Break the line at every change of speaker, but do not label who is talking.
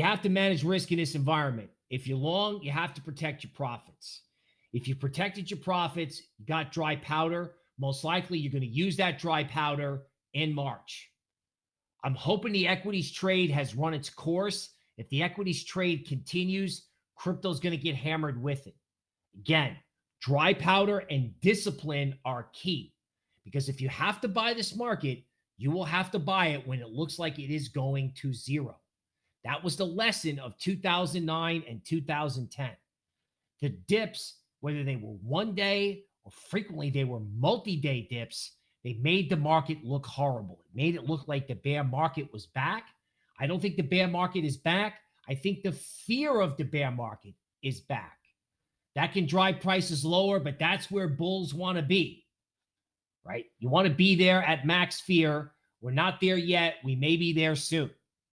You have to manage risk in this environment. If you're long, you have to protect your profits. If you protected your profits, you got dry powder, most likely you're going to use that dry powder in March. I'm hoping the equities trade has run its course. If the equities trade continues, crypto's going to get hammered with it. Again, dry powder and discipline are key because if you have to buy this market, you will have to buy it when it looks like it is going to zero. That was the lesson of 2009 and 2010. The dips, whether they were one day or frequently they were multi day dips, they made the market look horrible. It made it look like the bear market was back. I don't think the bear market is back. I think the fear of the bear market is back. That can drive prices lower, but that's where bulls want to be, right? You want to be there at max fear. We're not there yet. We may be there soon.